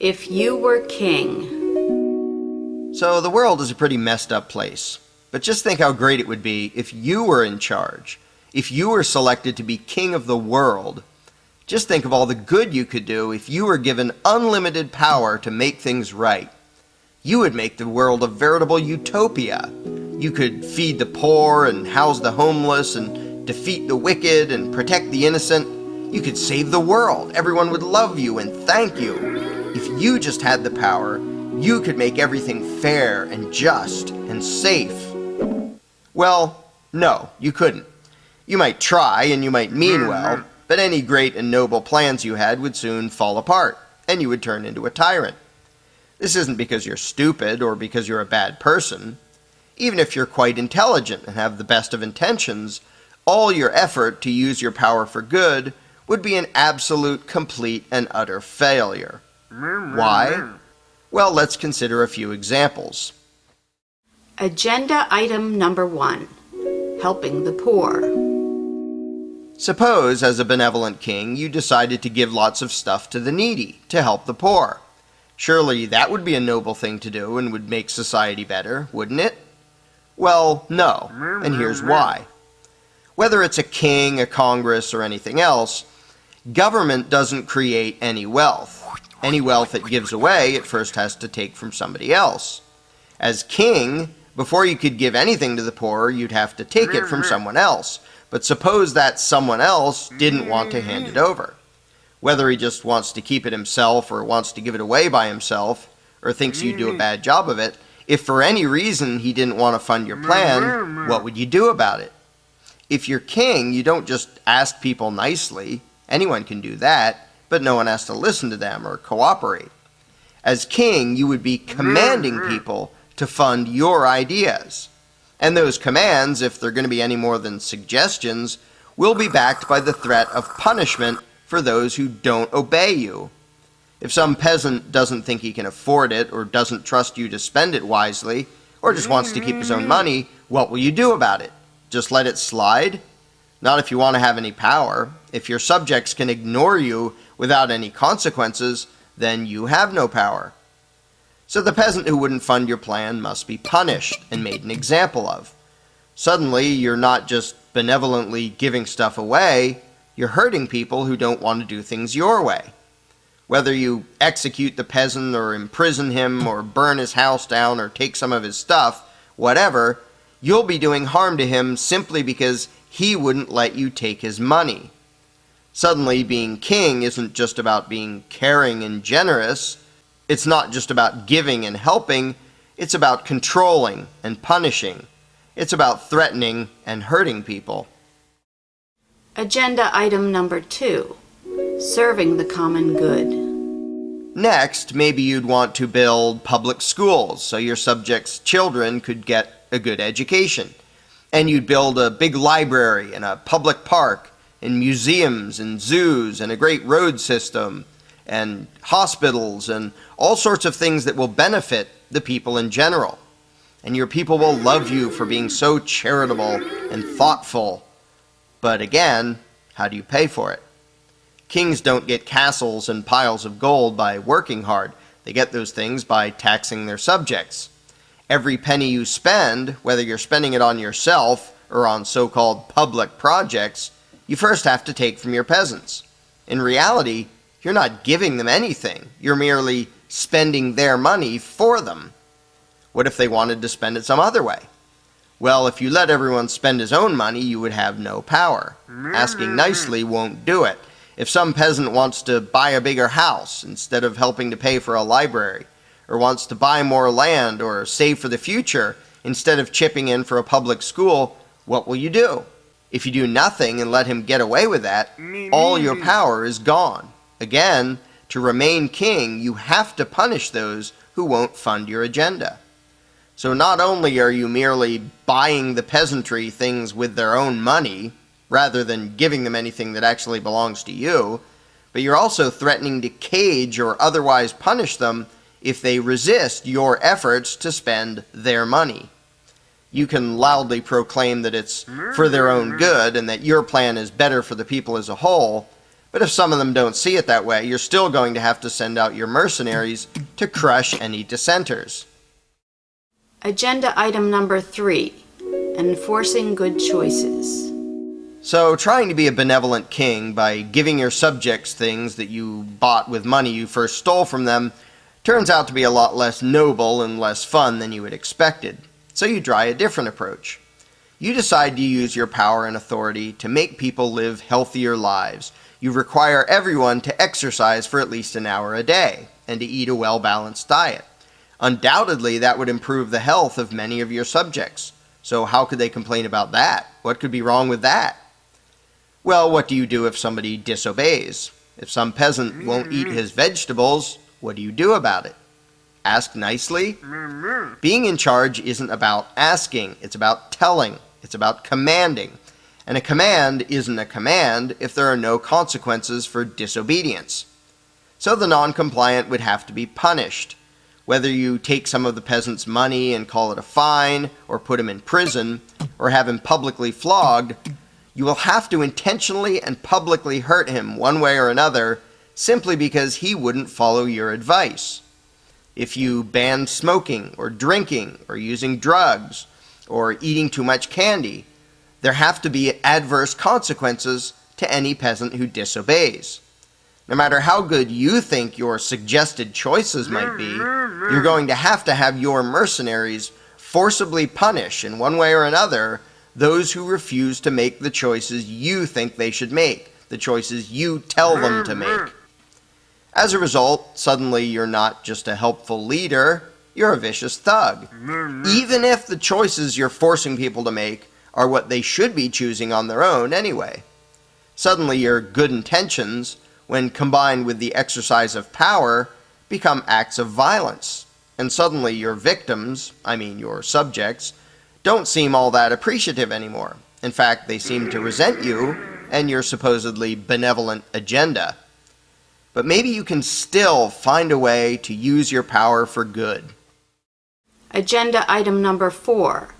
If you were king. So the world is a pretty messed up place. But just think how great it would be if you were in charge. If you were selected to be king of the world. Just think of all the good you could do if you were given unlimited power to make things right. You would make the world a veritable utopia. You could feed the poor and house the homeless and defeat the wicked and protect the innocent. You could save the world. Everyone would love you and thank you. If you just had the power, you could make everything fair and just and safe. Well, no, you couldn't. You might try and you might mean mm-hmm. well, but any great and noble plans you had would soon fall apart, and you would turn into a tyrant. This isn't because you're stupid or because you're a bad person. Even if you're quite intelligent and have the best of intentions, all your effort to use your power for good would be an absolute, complete, and utter failure. Why? Well, let's consider a few examples. Agenda item number one helping the poor. Suppose, as a benevolent king, you decided to give lots of stuff to the needy to help the poor. Surely that would be a noble thing to do and would make society better, wouldn't it? Well, no, and here's why. Whether it's a king, a congress, or anything else, government doesn't create any wealth. Any wealth it gives away, it first has to take from somebody else. As king, before you could give anything to the poor, you'd have to take it from mm-hmm. someone else. But suppose that someone else didn't want to hand it over. Whether he just wants to keep it himself or wants to give it away by himself or thinks you do a mm-hmm. bad job of it, if for any reason he didn't want to fund your plan, mm-hmm. what would you do about it? If you're king, you don't just ask people nicely. Anyone can do that, but no one has to listen to them or cooperate. As king, you would be commanding mm-hmm. people to fund your ideas. And those commands, if they're going to be any more than suggestions, will be backed by the threat of punishment for those who don't obey you. If some peasant doesn't think he can afford it, or doesn't trust you to spend it wisely, or just wants to keep his own money, what will you do about it? Just let it slide? Not if you want to have any power. If your subjects can ignore you without any consequences, then you have no power. So the peasant who wouldn't fund your plan must be punished and made an example of. Suddenly, you're not just benevolently giving stuff away, you're hurting people who don't want to do things your way. Whether you execute the peasant or imprison him or burn his house down or take some of his stuff, whatever, you'll be doing harm to him simply because he wouldn't let you take his money. Suddenly, being king isn't just about being caring and generous, it's not just about giving and helping, it's about controlling and punishing. It's about threatening and hurting people. Agenda item number two serving the common good. Next, maybe you'd want to build public schools so your subjects' children could get a good education. And you'd build a big library and a public park and museums and zoos and a great road system and hospitals and all sorts of things that will benefit the people in general. And your people will love you for being so charitable and thoughtful. But again, how do you pay for it? Kings don't get castles and piles of gold by working hard. They get those things by taxing their subjects. Every penny you spend, whether you're spending it on yourself or on so-called public projects, you first have to take from your peasants. In reality, you're not giving them anything. You're merely spending their money for them. What if they wanted to spend it some other way? Well, if you let everyone spend his own money, you would have no power. Asking nicely won't do it. If some peasant wants to buy a bigger house instead of helping to pay for a library, or wants to buy more land or save for the future instead of chipping in for a public school, what will you do? If you do nothing and let him get away with that, all your power is gone. Again, to remain king, you have to punish those who won't fund your agenda. So not only are you merely buying the peasantry things with their own money, rather than giving them anything that actually belongs to you, but you're also threatening to cage or otherwise punish them if they resist your efforts to spend their money. You can loudly proclaim that it's for their own good and that your plan is better for the people as a whole, But if some of them don't see it that way, you're still going to have to send out your mercenaries to crush any dissenters. Agenda item number three, enforcing good choices. So, trying to be a benevolent king by giving your subjects things that you bought with money you first stole from them turns out to be a lot less noble and less fun than you had expected. So, you try a different approach. You decide to use your power and authority to make people live healthier lives. You require everyone to exercise for at least an hour a day and to eat a well balanced diet. Undoubtedly, that would improve the health of many of your subjects. So, how could they complain about that? What could be wrong with that? Well, what do you do if somebody disobeys? If some peasant won't eat his vegetables, what do you do about it? Ask nicely? Being in charge isn't about asking, it's about telling, it's about commanding. And a command isn't a command if there are no consequences for disobedience. So the non-compliant would have to be punished. Whether you take some of the peasant's money and call it a fine, or put him in prison, or have him publicly flogged, you will have to intentionally and publicly hurt him one way or another simply because he wouldn't follow your advice. If you ban smoking or drinking or using drugs or eating too much candy, there have to be adverse consequences to any peasant who disobeys. No matter how good you think your suggested choices might be, you're going to have to have your mercenaries forcibly punish in one way or another those who refuse to make the choices you think they should make, the choices you tell them to make. As a result, suddenly you're not just a helpful leader, you're a vicious thug. Even if the choices you're forcing people to make are what they should be choosing on their own anyway. Suddenly your good intentions, when combined with the exercise of power, become acts of violence. And suddenly your victims, I mean your subjects, don't seem all that appreciative anymore. In fact, they seem to resent you and your supposedly benevolent agenda. But maybe you can still find a way to use your power for good. Agenda item number four,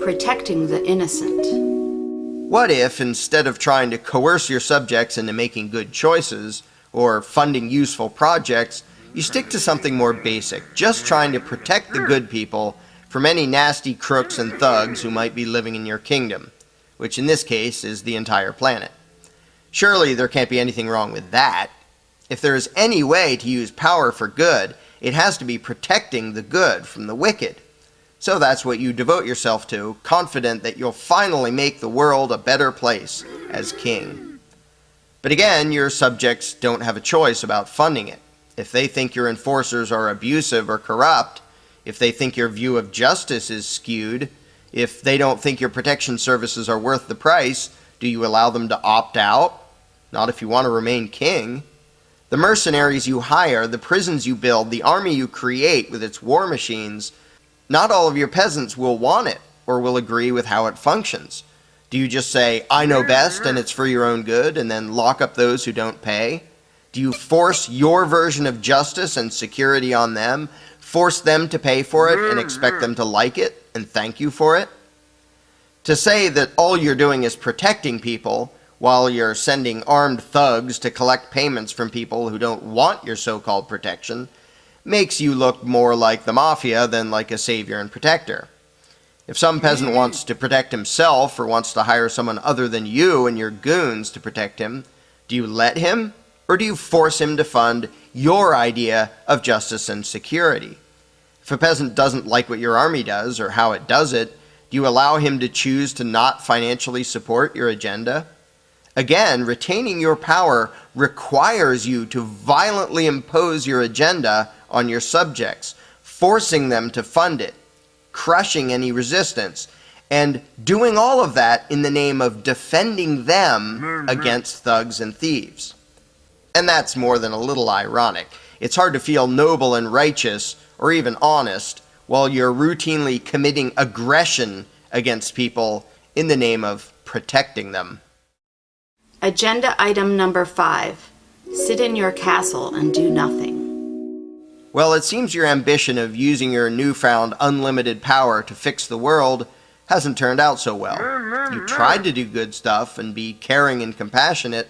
protecting the innocent. What if, instead of trying to coerce your subjects into making good choices or funding useful projects, you stick to something more basic, just trying to protect the good people from any nasty crooks and thugs who might be living in your kingdom, which in this case is the entire planet. Surely there can't be anything wrong with that. If there is any way to use power for good, it has to be protecting the good from the wicked. So that's what you devote yourself to, confident that you'll finally make the world a better place as king. But again, your subjects don't have a choice about funding it. If they think your enforcers are abusive or corrupt, if they think your view of justice is skewed, if they don't think your protection services are worth the price, do you allow them to opt out? Not if you want to remain king. The mercenaries you hire, the prisons you build, the army you create with its war machines, not all of your peasants will want it or will agree with how it functions. Do you just say, I know best and it's for your own good, and then lock up those who don't pay? Do you force your version of justice and security on them force them to pay for it and expect them to like it and thank you for it? To say that all you're doing is protecting people while you're sending armed thugs to collect payments from people who don't want your so-called protection makes you look more like the mafia than like a savior and protector. If some peasant mm-hmm. wants to protect himself or wants to hire someone other than you and your goons to protect him, do you let him or do you force him to fund your idea of justice and security? If a peasant doesn't like what your army does or how it does it, do you allow him to choose to not financially support your agenda? Again, retaining your power requires you to violently impose your agenda on your subjects, forcing them to fund it, crushing any resistance, and doing all of that in the name of defending them mm-hmm. against thugs and thieves. And that's more than a little ironic. It's hard to feel noble and righteous or even honest while you're routinely committing aggression against people in the name of protecting them. Agenda item number five, sit in your castle and do nothing. Well, it seems your ambition of using your newfound unlimited power to fix the world hasn't turned out so well. You tried to do good stuff and be caring and compassionate,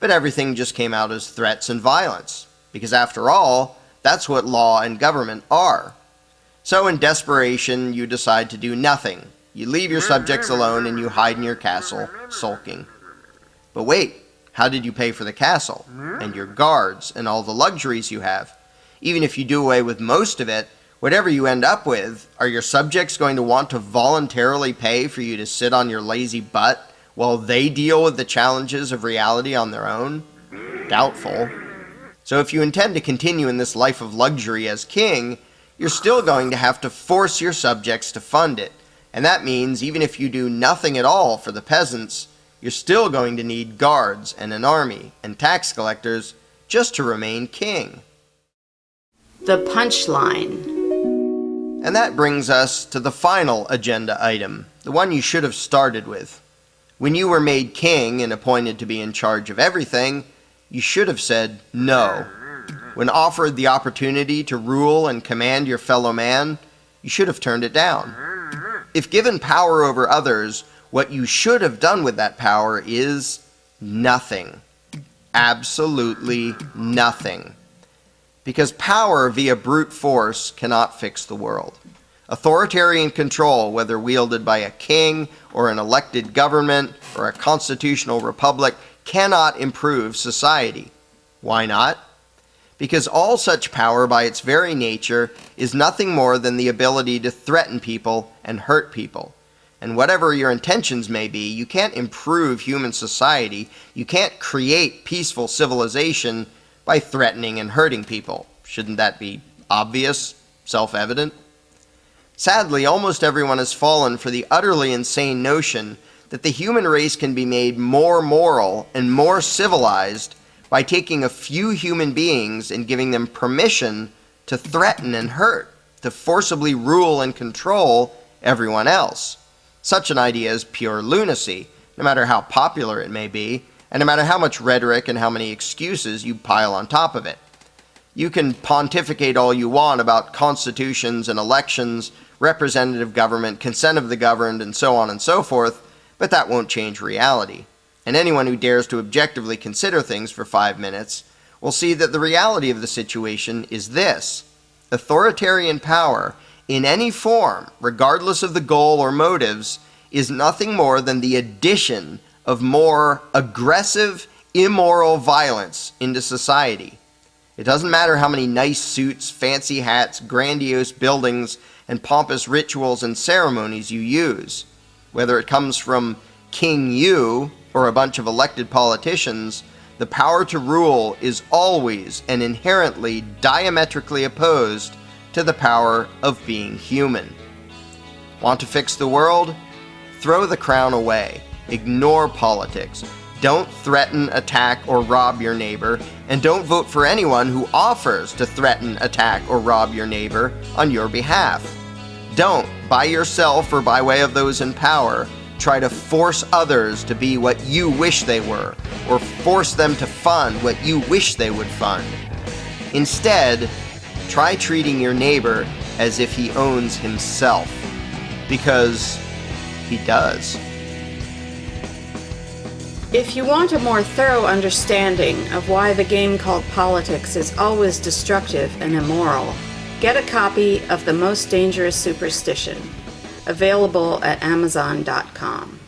but everything just came out as threats and violence. Because after all, that's what law and government are. So in desperation, you decide to do nothing. You leave your subjects alone and you hide in your castle, sulking. But wait, how did you pay for the castle, hmm? and your guards, and all the luxuries you have? Even if you do away with most of it, whatever you end up with, are your subjects going to want to voluntarily pay for you to sit on your lazy butt while they deal with the challenges of reality on their own? Doubtful. So if you intend to continue in this life of luxury as king, you're still going to have to force your subjects to fund it. And that means even if you do nothing at all for the peasants, you're still going to need guards and an army and tax collectors just to remain king. The punchline. And that brings us to the final agenda item, the one you should have started with. When you were made king and appointed to be in charge of everything, you should have said no. When offered the opportunity to rule and command your fellow man, you should have turned it down. If given power over others, what you should have done with that power is nothing. Absolutely nothing because power via brute force cannot fix the world. Authoritarian control, whether wielded by a king or an elected government or a constitutional republic, cannot improve society. Why not? Because all such power by its very nature is nothing more than the ability to threaten people and hurt people. And whatever your intentions may be, you can't improve human society, you can't create peaceful civilization by threatening and hurting people. Shouldn't that be obvious, self-evident? Sadly, almost everyone has fallen for the utterly insane notion that the human race can be made more moral and more civilized by taking a few human beings and giving them permission to threaten and hurt, to forcibly rule and control everyone else. Such an idea is pure lunacy, no matter how popular it may be, and no matter how much rhetoric and how many excuses you pile on top of it. You can pontificate all you want about constitutions and elections, representative government, consent of the governed, and so on and so forth, but that won't change reality. And anyone who dares to objectively consider things for five minutes will see that the reality of the situation is this. Authoritarian power, in any form, regardless of the goal or motives, is nothing more than the addition of more aggressive, immoral violence into society. It doesn't matter how many nice suits, fancy hats, grandiose buildings, and pompous rituals and ceremonies you use. Whether it comes from King You or a bunch of elected politicians, the power to rule is always and inherently diametrically opposed to the power of being human. Want to fix the world? Throw the crown away. Ignore politics. Don't threaten, attack, or rob your neighbor, and don't vote for anyone who offers to threaten, attack, or rob your neighbor on your behalf. Don't, by yourself or by way of those in power, try to force others to be what you wish they were, or force them to fund what you wish they would fund. Instead, try treating your neighbor as if he owns himself, because he does. If you want a more thorough understanding of why the game called politics is always destructive and immoral, get a copy of The Most Dangerous Superstition, available at Amazon.com.